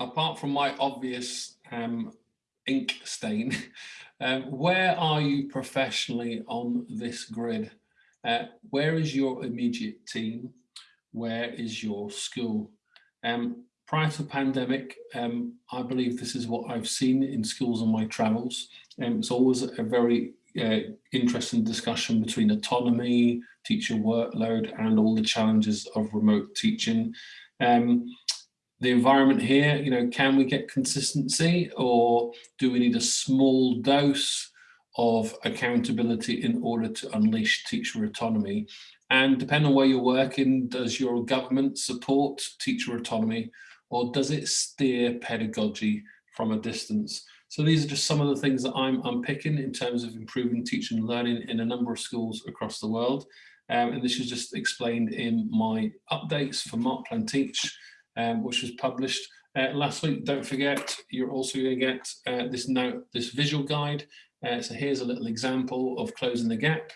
apart from my obvious um, ink stain, um, where are you professionally on this grid? Uh, where is your immediate team? Where is your school? Um, prior to the pandemic, um, I believe this is what I've seen in schools on my travels. Um, it's always a very uh, interesting discussion between autonomy, teacher workload, and all the challenges of remote teaching. Um, the environment here, you know, can we get consistency or do we need a small dose of accountability in order to unleash teacher autonomy? And depending on where you're working, does your government support teacher autonomy or does it steer pedagogy from a distance? So these are just some of the things that I'm unpicking in terms of improving teaching and learning in a number of schools across the world. Um, and this is just explained in my updates for Mark Plan Teach, um, which was published uh, last week. Don't forget, you're also going to get uh, this note, this visual guide. Uh, so here's a little example of closing the gap.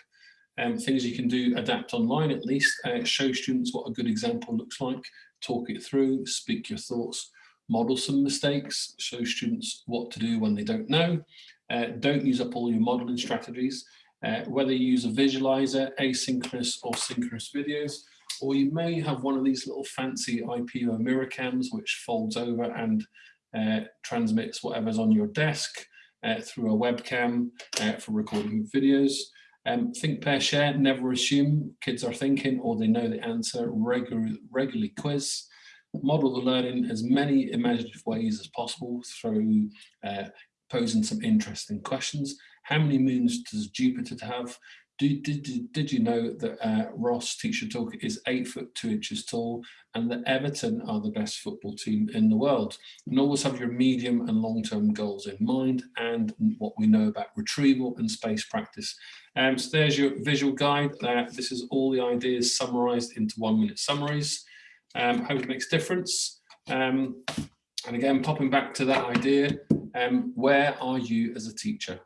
Um, things you can do, adapt online at least, uh, show students what a good example looks like, talk it through, speak your thoughts, model some mistakes, show students what to do when they don't know. Uh, don't use up all your modeling strategies. Uh, whether you use a visualizer, asynchronous or synchronous videos, or you may have one of these little fancy IPEVO mirror cams which folds over and uh, transmits whatever's on your desk uh, through a webcam uh, for recording videos. Um, think, pair, share, never assume kids are thinking or they know the answer, regular, regularly quiz, model the learning as many imaginative ways as possible through uh, posing some interesting questions. How many moons does Jupiter have? Did, did, did you know that uh, Ross Teacher Toolkit is eight foot two inches tall and that Everton are the best football team in the world? And always have your medium and long-term goals in mind and what we know about retrieval and space practice. Um, so there's your visual guide. Uh, this is all the ideas summarized into one minute summaries. Um, hope it makes difference. Um, and again, popping back to that idea, um, where are you as a teacher?